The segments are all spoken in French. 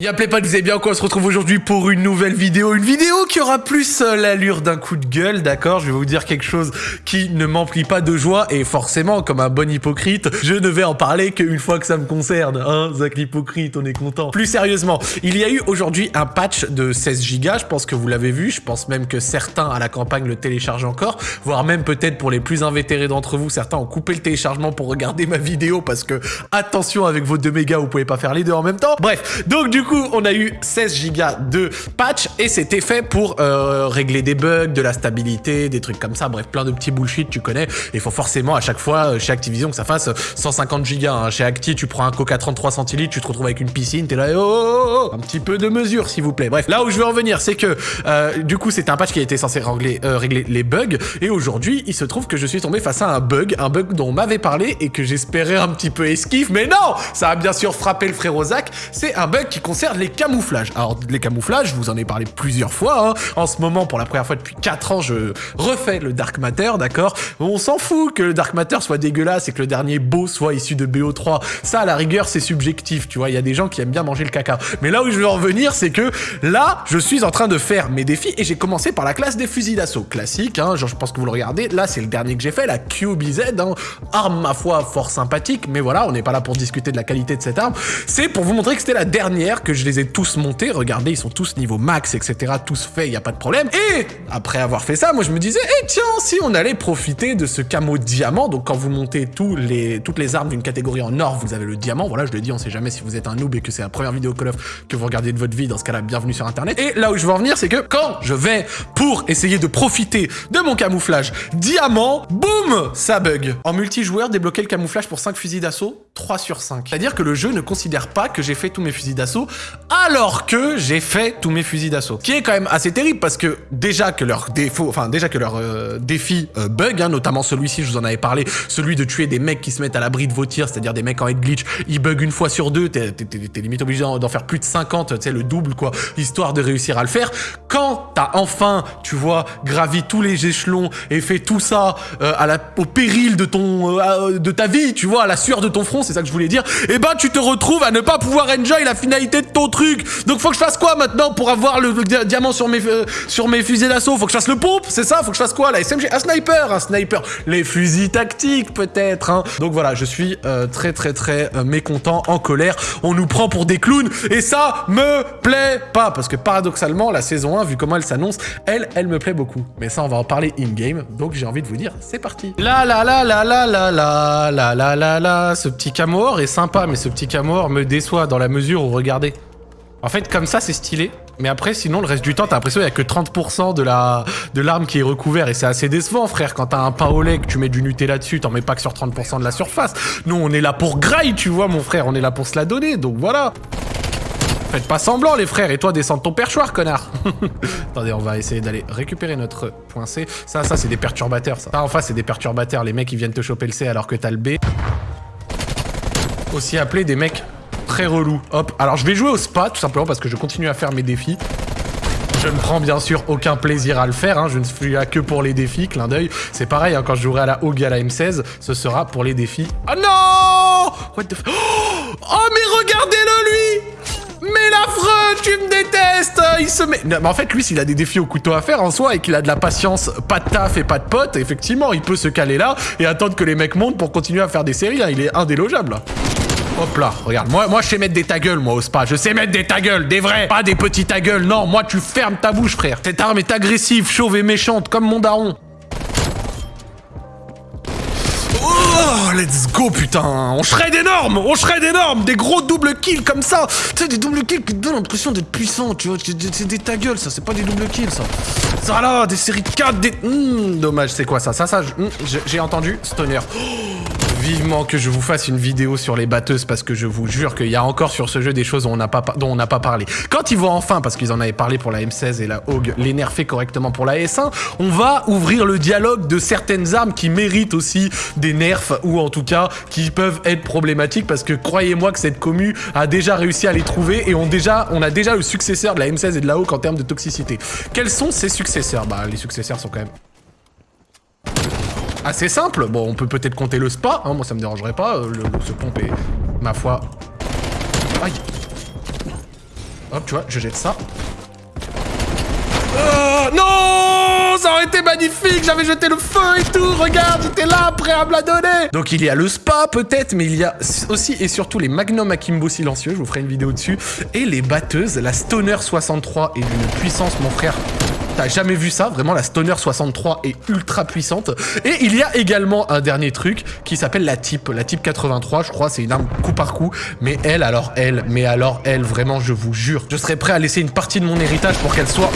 Y'a pas, vous allez bien quoi On se retrouve aujourd'hui pour une nouvelle vidéo. Une vidéo qui aura plus euh, l'allure d'un coup de gueule, d'accord? Je vais vous dire quelque chose qui ne m'emplit pas de joie et forcément, comme un bon hypocrite, je ne vais en parler qu'une fois que ça me concerne. Hein, Zach l'hypocrite, on est content. Plus sérieusement, il y a eu aujourd'hui un patch de 16 Go, je pense que vous l'avez vu, je pense même que certains à la campagne le téléchargent encore, voire même peut-être pour les plus invétérés d'entre vous, certains ont coupé le téléchargement pour regarder ma vidéo parce que, attention avec vos 2 mégas, vous pouvez pas faire les deux en même temps. Bref, donc du coup, on a eu 16 Go de patch et c'était fait pour euh, régler des bugs, de la stabilité, des trucs comme ça. Bref, plein de petits bullshit, tu connais. Il faut forcément à chaque fois euh, chez Activision que ça fasse 150 Go. Hein. Chez Acti, tu prends un Coca 33 centilitres, tu te retrouves avec une piscine, t'es là, oh, oh, oh, un petit peu de mesure, s'il vous plaît. Bref, là où je veux en venir, c'est que euh, du coup, c'était un patch qui était censé régler, régler les bugs et aujourd'hui, il se trouve que je suis tombé face à un bug, un bug dont on m'avait parlé et que j'espérais un petit peu esquive, mais non, ça a bien sûr frappé le frérot Zach. C'est un bug qui les camouflages. Alors, les camouflages, je vous en ai parlé plusieurs fois. Hein. En ce moment, pour la première fois depuis 4 ans, je refais le Dark Matter, d'accord? On s'en fout que le Dark Matter soit dégueulasse et que le dernier beau soit issu de BO3. Ça, à la rigueur, c'est subjectif, tu vois. Il y a des gens qui aiment bien manger le caca. Mais là où je veux en venir, c'est que là, je suis en train de faire mes défis et j'ai commencé par la classe des fusils d'assaut. Classique, hein, genre, je pense que vous le regardez. Là, c'est le dernier que j'ai fait, la QBZ. Hein. Arme, ma foi, fort sympathique. Mais voilà, on n'est pas là pour discuter de la qualité de cette arme. C'est pour vous montrer que c'était la dernière, que je les ai tous montés. Regardez, ils sont tous niveau max, etc. Tous faits, il n'y a pas de problème. Et après avoir fait ça, moi je me disais, eh tiens, si on allait profiter de ce camo diamant, donc quand vous montez toutes les armes d'une catégorie en or, vous avez le diamant. Voilà, je le dis, on sait jamais si vous êtes un noob et que c'est la première vidéo Call of que vous regardez de votre vie. Dans ce cas-là, bienvenue sur Internet. Et là où je veux en venir, c'est que quand je vais pour essayer de profiter de mon camouflage diamant, boum, ça bug. En multijoueur, débloquer le camouflage pour 5 fusils d'assaut, 3 sur 5. C'est-à-dire que le jeu ne considère pas que j'ai fait tous mes fusils d'assaut, alors que j'ai fait tous mes fusils d'assaut. Qui est quand même assez terrible parce que déjà que leur défaut, enfin déjà que leur euh, défi euh, bug, hein, notamment celui-ci, je vous en avais parlé, celui de tuer des mecs qui se mettent à l'abri de vos tirs, c'est-à-dire des mecs en head glitch, ils bug une fois sur deux, t'es limite obligé d'en faire plus de 50, tu sais, le double quoi, histoire de réussir à le faire. Quand t'as enfin, tu vois, gravi tous les échelons et fait tout ça euh, au péril de ton, de ta vie, tu vois, à la sueur de ton front, c'est ça que je voulais dire, eh ben tu te retrouves à ne pas pouvoir enjoy la finalité de ton truc. Donc faut que je fasse quoi maintenant pour avoir le, diamant sur mes, euh, fusils d'assaut Faut que je fasse le pompe, c'est ça Faut que je fasse quoi La SMG Un sniper Un sniper Les fusils tactiques peut-être hein. Donc voilà, je suis euh, très très très euh, mécontent, en colère. On nous prend pour des clowns et ça me plaît pas parce que paradoxalement, la saison 1, vu comment elle s'annonce, elle, elle me plaît beaucoup. Mais ça, on va en parler in-game. Donc j'ai envie de vous dire, c'est parti. La la la la la la la la la la la Ce petit camor est sympa, mais ce petit camor me déçoit dans la mesure où, regardez, en fait, comme ça, c'est stylé. Mais après, sinon, le reste du temps, t'as l'impression qu'il n'y a que 30% de la de l'arme qui est recouvert. Et c'est assez décevant, frère. Quand t'as un pain au lait, que tu mets du Nutella dessus, t'en mets pas que sur 30% de la surface. Nous, on est là pour graille, tu vois, mon frère. On est là pour se la donner. Donc voilà. Faites pas semblant, les frères. Et toi, descends de ton perchoir, connard. Attendez, on va essayer d'aller récupérer notre point C. Ça, ça, c'est des perturbateurs, ça. Ça, en face, c'est des perturbateurs. Les mecs, ils viennent te choper le C alors que t'as le B. Aussi appelé des mecs très relou. Hop, alors je vais jouer au spa, tout simplement parce que je continue à faire mes défis. Je ne prends bien sûr aucun plaisir à le faire, hein. je ne suis là que pour les défis, clin d'œil. C'est pareil, hein, quand je jouerai à la OG à la M16, ce sera pour les défis. Oh non What the Oh mais regardez-le lui mais l'affreux, tu me détestes Il se met... mais en fait, lui, s'il a des défis au couteau à faire en soi et qu'il a de la patience, pas de taf et pas de potes, effectivement, il peut se caler là et attendre que les mecs montent pour continuer à faire des séries. Hein. Il est indélogeable. Hop là, regarde, moi, moi je sais mettre des ta moi, au spa. Je sais mettre des ta des vrais, pas des petits ta gueule. Non, moi, tu fermes ta bouche, frère. Cette arme est agressive, chauve et méchante, comme mon daron. Oh, let's go, putain On shred énorme On shred énorme Des gros double kills comme ça Tu sais, des double kills qui te donnent l'impression d'être puissant, tu vois. C'est des ta ça. C'est pas des double kills, ça. Ça, là, des séries de 4, des... Hmm, dommage, c'est quoi, ça? Ça, ça, hmm, j'ai entendu. Stoner. Oh vivement que je vous fasse une vidéo sur les batteuses parce que je vous jure qu'il y a encore sur ce jeu des choses dont on n'a pas, parlé. Quand ils vont enfin, parce qu'ils en avaient parlé pour la M16 et la Hog, les nerfer correctement pour la S1, on va ouvrir le dialogue de certaines armes qui méritent aussi des nerfs ou en tout cas qui peuvent être problématiques parce que croyez-moi que cette commu a déjà réussi à les trouver et on, déjà, on a déjà le successeur de la M16 et de la Hog en termes de toxicité. Quels sont ces successeurs? Bah les successeurs sont quand même assez simple. Bon, on peut peut-être compter le spa, hein, moi ça me dérangerait pas. Euh, le, ce pompe est, ma foi... Aïe Hop, tu vois, je jette ça. Oh, non Ça aurait été magnifique J'avais jeté le feu et tout Regarde, j'étais là, prêt à me donner Donc il y a le spa peut-être, mais il y a aussi et surtout les Magnum Akimbo silencieux, je vous ferai une vidéo dessus, et les batteuses, la Stoner 63 est d'une puissance, mon frère, T'as jamais vu ça, vraiment la Stoner 63 est ultra puissante. Et il y a également un dernier truc qui s'appelle la type. La type 83, je crois, c'est une arme coup par coup. Mais elle, alors elle, mais alors elle, vraiment, je vous jure, je serais prêt à laisser une partie de mon héritage pour qu'elle soit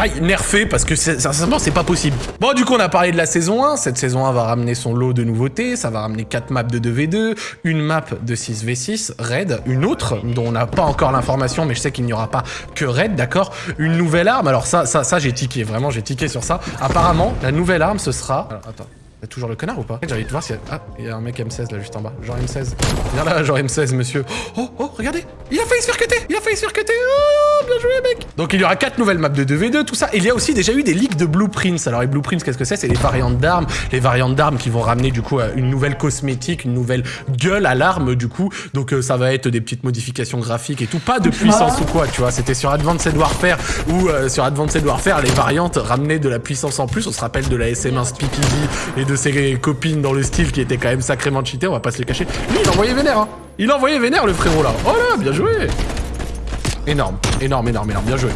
Aïe, nerfé parce que sincèrement c'est pas possible. Bon du coup on a parlé de la saison 1, cette saison 1 va ramener son lot de nouveautés, ça va ramener 4 maps de 2v2, une map de 6v6, raid, une autre dont on n'a pas encore l'information mais je sais qu'il n'y aura pas que raid, d'accord? Une nouvelle arme, alors ça, ça, ça j'ai tiqué, vraiment j'ai tiqué sur ça. Apparemment la nouvelle arme ce sera... Alors attends. Y'a toujours le connard ou pas J'ai envie de voir s'il y a... Ah, il y a un mec M16 là juste en bas. Genre M16. Viens là, genre M16, monsieur. Oh, oh, regardez Il a failli se faire cuter Il a failli se faire cuter Oh, bien joué, mec Donc il y aura 4 nouvelles maps de 2v2, tout ça. Et il y a aussi déjà eu des leaks de blueprints. Alors les blueprints, qu'est-ce que c'est? C'est les variantes d'armes. Les variantes d'armes qui vont ramener du coup une nouvelle cosmétique, une nouvelle gueule à l'arme du coup. Donc euh, ça va être des petites modifications graphiques et tout. Pas de puissance ou quoi, tu vois. C'était sur Advanced Warfare ou euh, sur Advanced Warfare, les variantes ramenaient de la puissance en plus. On se rappelle de la SM1 Speakeasy et de ses copines dans le style qui était quand même sacrément cheaté, on va pas se les cacher. Lui, il envoyait vénère, hein. Il envoyait vénère, le frérot, là. Oh là, bien joué Énorme, énorme, énorme, énorme, bien joué.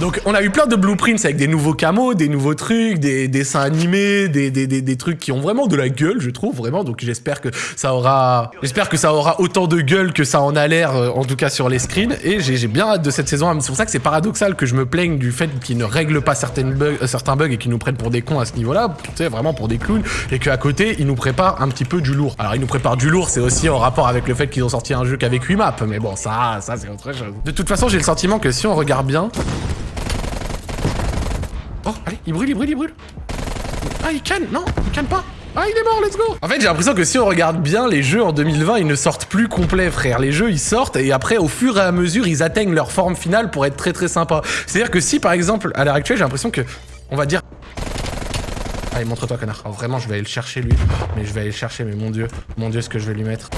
Donc on a eu plein de blueprints avec des nouveaux camos, des nouveaux trucs, des, dessins animés, des, des, des, trucs qui ont vraiment de la gueule, je trouve, vraiment. Donc j'espère que ça aura j'espère que ça aura autant de gueule que ça en a l'air, euh, en tout cas sur les screens. Et j'ai bien hâte de cette saison. C'est pour ça que c'est paradoxal que je me plaigne du fait qu'ils ne règlent pas euh, certains bugs et qu'ils nous prennent pour des cons à ce niveau-là, tu sais, vraiment pour des clowns, et qu'à côté, ils nous préparent un petit peu du lourd. Alors ils nous préparent du lourd, c'est aussi en rapport avec le fait qu'ils ont sorti un jeu qu'avec 8 maps, mais bon, ça, ça c'est autre chose. De toute façon, j'ai le sentiment que si on regarde bien, Oh, allez, il brûle, il brûle, il brûle. Ah, il canne Non, il canne pas. Ah, il est mort, let's go En fait, j'ai l'impression que si on regarde bien, les jeux en 2020, ils ne sortent plus complets, frère. Les jeux, ils sortent, et après, au fur et à mesure, ils atteignent leur forme finale pour être très très sympa. C'est-à-dire que si, par exemple, à l'heure actuelle, j'ai l'impression que, on va dire... Allez, montre-toi, connard. Oh, vraiment, je vais aller le chercher, lui. Mais je vais aller le chercher, mais mon dieu. Mon dieu, ce que je vais lui mettre.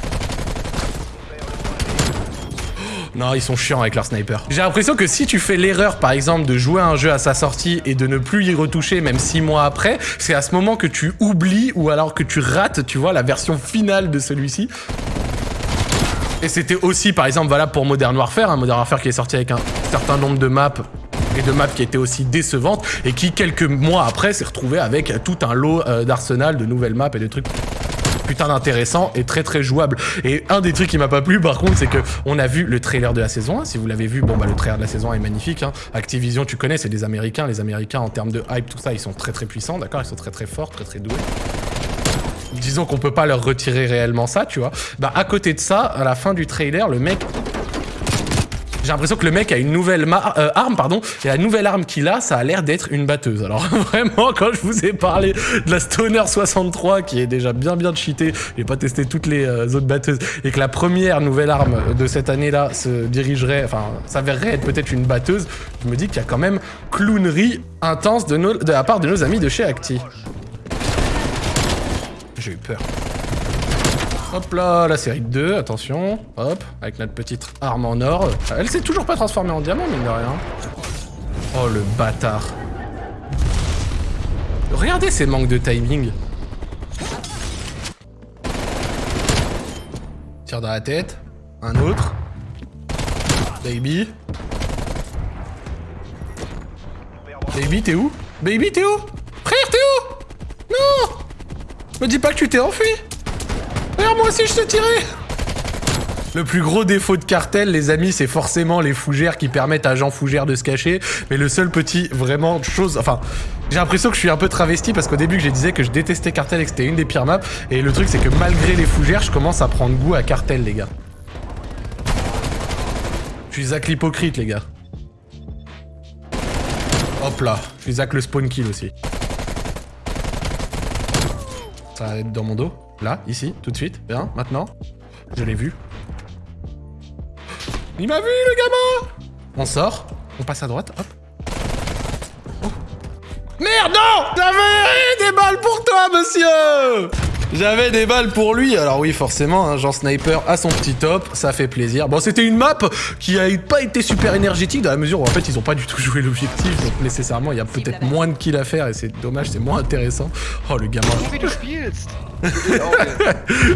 Non, ils sont chiants avec leur sniper. J'ai l'impression que si tu fais l'erreur, par exemple, de jouer un jeu à sa sortie et de ne plus y retoucher même 6 mois après, c'est à ce moment que tu oublies ou alors que tu rates, tu vois, la version finale de celui-ci. Et c'était aussi, par exemple, valable pour Modern Warfare, un Modern Warfare qui est sorti avec un certain nombre de maps et de maps qui étaient aussi décevantes et qui, quelques mois après, s'est retrouvé avec tout un lot euh, d'arsenal, de nouvelles maps et de trucs putain d'intéressant et très très jouable. Et un des trucs qui m'a pas plu par contre, c'est que on a vu le trailer de la saison 1. Si vous l'avez vu, bon bah le trailer de la saison 1 est magnifique. Hein. Activision, tu connais, c'est des Américains. Les Américains en termes de hype, tout ça, ils sont très très puissants, d'accord? Ils sont très très forts, très très doués disons qu'on peut pas leur retirer réellement ça, tu vois. Bah à côté de ça, à la fin du trailer, le mec j'ai l'impression que le mec a une nouvelle euh, arme, pardon, et la nouvelle arme qu'il a, ça a l'air d'être une batteuse. Alors vraiment, quand je vous ai parlé de la Stoner 63, qui est déjà bien bien cheatée, j'ai pas testé toutes les euh, autres batteuses, et que la première nouvelle arme de cette année-là se dirigerait, enfin, s'avérerait être peut-être une batteuse, je me dis qu'il y a quand même clownerie intense de, de la part de nos amis de chez Acti. J'ai eu peur. Hop là, la série 2, attention. Hop, avec notre petite arme en or. Elle s'est toujours pas transformée en diamant, mine de rien. Oh, le bâtard. Regardez ces manques de timing. Tire dans la tête. Un autre. Baby. Baby, t'es où? Baby, t'es où? Frère, t'es où? Non Me dis pas que tu t'es enfui Moi aussi je te tirais le plus gros défaut de cartel, les amis, c'est forcément les fougères qui permettent à Jean Fougère de se cacher. Mais le seul petit, vraiment, chose... Enfin, j'ai l'impression que je suis un peu travesti parce qu'au début, je disais que je détestais cartel et que c'était une des pires maps. Et le truc, c'est que malgré les fougères, je commence à prendre goût à cartel, les gars. Je suis Zach l'hypocrite, les gars. Hop là, je suis Zach le spawn kill aussi. Ça va être dans mon dos. Là, ici, tout de suite. Bien, maintenant. Je l'ai vu. Il m'a vu, le gamin On sort. On passe à droite, hop. Oh. Merde, non J'avais des balles pour toi, monsieur J'avais des balles pour lui. Alors oui, forcément, un genre sniper à son petit top, ça fait plaisir. Bon, c'était une map qui a pas été super énergétique dans la mesure où en fait ils ont pas du tout joué l'objectif, donc nécessairement il y a peut-être moins de kills à faire et c'est dommage, c'est moins intéressant. Oh le gamin.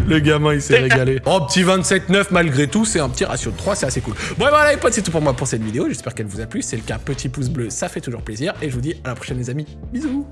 le gamin il s'est régalé. Oh petit 27-9 malgré tout, c'est un petit ratio de 3, c'est assez cool. Bon voilà les potes, c'est tout pour moi pour cette vidéo. J'espère qu'elle vous a plu. Si c'est le cas, petit pouce bleu, ça fait toujours plaisir. Et je vous dis à la prochaine les amis. Bisous